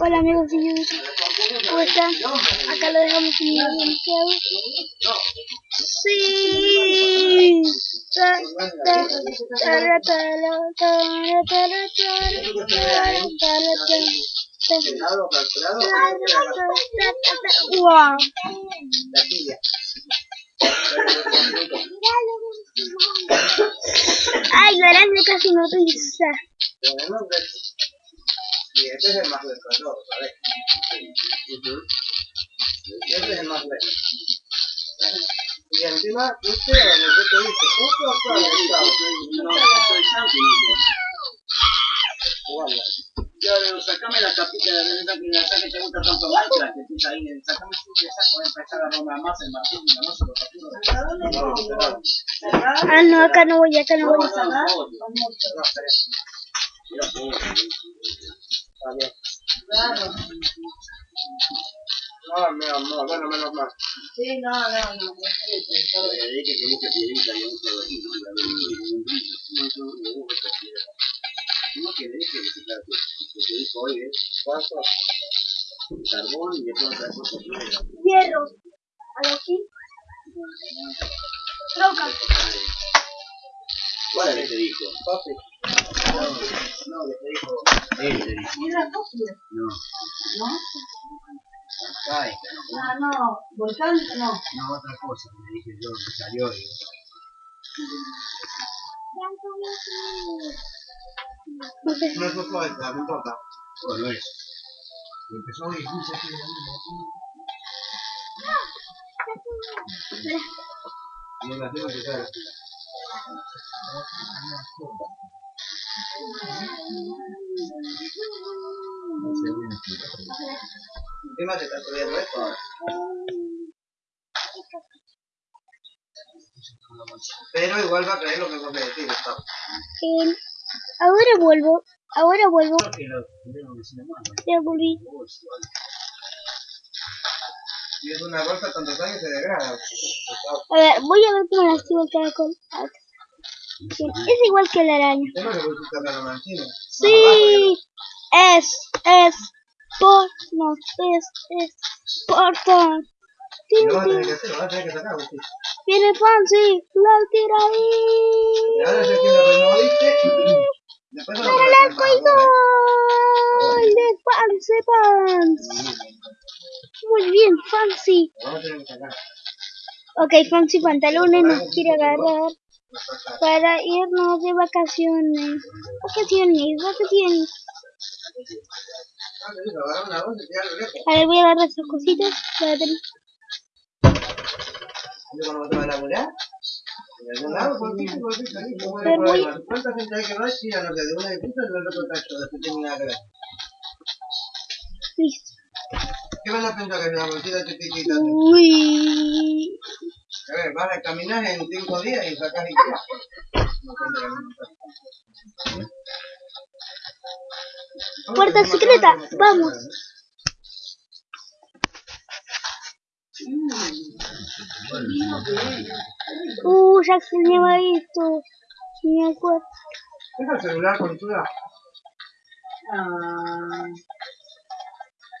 Hola amigos de YouTube, ¿cómo están? Acá lo dejamos en video Sí. Wow. Ay, casi pisa. Y este es el más lejos de todos, ¿sabes? Este es el más lejos. Y encima, este en el que te dice, justo No. Claro, sacame la capita de la que la que te gusta tanto Minecraft, que ahí, sacame su que saco, empezar a más el y no se lo. Ah, no, acá no voy, acá no voy. No, no No deje que se trate. Lo que dijo hoy es ¿Cuánto? carbón y después otra cosa primero. Hierro. A lo aquí. Troca. ¿Cuál es que dijo? Papi. No, que te dijo. Él dijo. ¿Piedra fósil? No. ¿No? No. Ah, no. ¿Volcán? No. No, otra cosa que me dije yo que salió y... No lo falta, no importa. Bueno, eso. Y empezó a de la misma. Y. Te está subiendo esto ahora. Pero igual va a creer lo que vos me decís, Gustavo. Eh, ahora vuelvo. Ahora vuelvo. Ya volví. Si es una bolsa tantos años se degrada. A ver, voy a ver cómo la activo el caracol. Es igual que la araña. Sí. Es, es. Por. No, es, es. Por. por. Y Tin, lo vas a tener tin. que hacer, lo vas a tener que sacar, Agustín. Viene Fancy. La tira ahí. ahora ya que lo removiste, después lo ¡Para el gol! De Fancy Pants. Muy bien, Fancy. Lo. Ok, Fancy Pantalones nos quiere agarrar para irnos de vacaciones. Vacaciones, vacaciones. Una. A ver, voy a agarrar esas cositas. para tener- ¿Dónde cuando te va a laburar? ¿Cuánta gente hay que va? Tiran los de una disputa y el otro tacho, después nada que ver. Listo. ¿Qué van a pensar que es una bolsita chiquitita? Uy. A ver, vas a caminar en cinco días y sacas tiras. No. Puerta secreta, vamos. Uh, ya extrañaba esto. Me acuerdo. Deja el celular con tu Ah,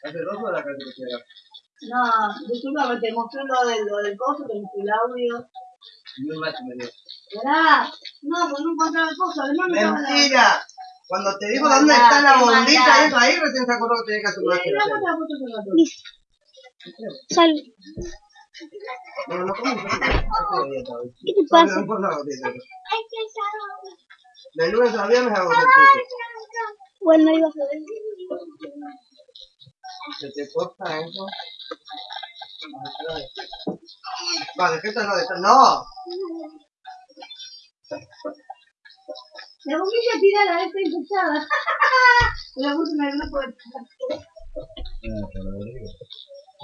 ¿Hace dos horas que te queda? No, disculpa, te mostré lo del, lo del coso, te mostré el audio. Muy me dio. ¿Verdad? No, pues no encontraba el coso, además la- ¡Mentira! Cuando te Qué dónde está la bombita esa ahí, recién se acordó que tenía que hacer una giración. no, la foto la Listo. Salud. No, no. ¿Qué te pasa? No, no, no, no. De lunes a viernes hago. Bueno, iba. ¿Se te corta eso? Vale, ¿qué tal no de ¡No! La bombilla tirada, está infectada. La puse en el grupo de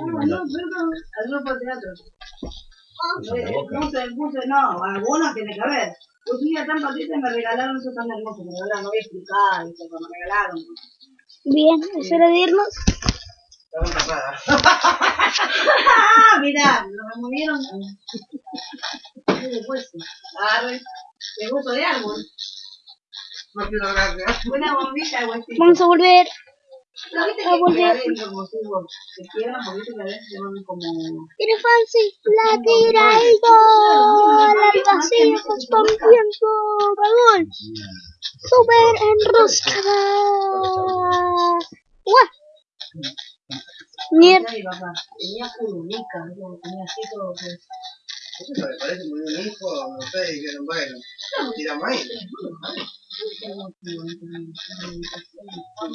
Ah, no, perdón, al grupo de teatro. Puse, puse, no, algunos tiene que haber. Puse una tan patita y me regalaron eso tan hermoso, pero ahora no voy a explicar, que me regalaron. Bien, es hora de irnos. ¡Ah! Mirá, lo removieron. Agarre, de gusto de árbol. No quiero gracias. Una bombilla de huesito. Vamos a volver. ¿No viste a volver. Tiene Fancy. La tira el gol. Al vacío tiempo. Gol. Super enroscada. Papá, tenía curulica, ¿no? tenía así todo. pues. Eso me parece muy un hijo, no sé, y dijeron, bueno, tiramos ahí.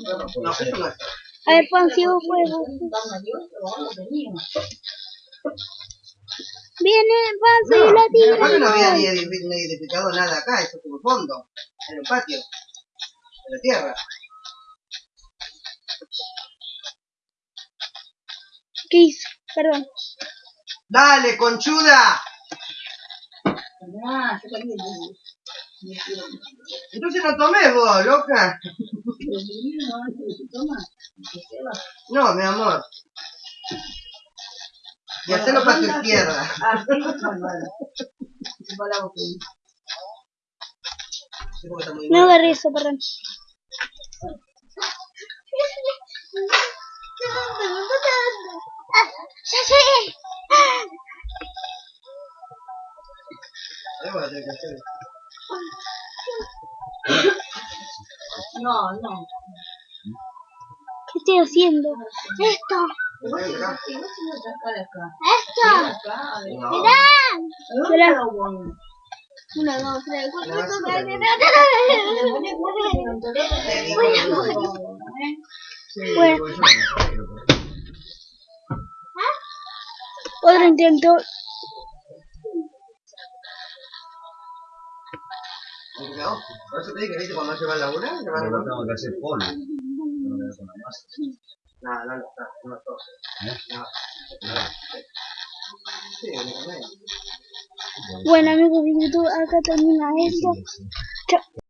No, eso no está. A ver, Fancy, vos juego. Viene Fancy No, y la tira aparte no había ni edificado nada acá, eso como fondo, en el patio, en la tierra. ¿Qué hizo? Perdón. ¡Dale, conchuda! Entonces no tomé vos, loca. No, mi amor. Y hacerlo para tu izquierda. No agarré eso, perdón. Ah, No, no. ¿Qué estoy haciendo? ¡Esto! ¡Esto! A. ¡Mirá! Una, dos, tres, cuatro, cinco, basura, seis, ¿no? No, por eso te ¿viste? Cuando se va a laburar, se van a Ahora laburar. tengo que hacer polvo. No me con la masa. No, no, no, no. Bueno amigos de YouTube, acá termina esto. Chao.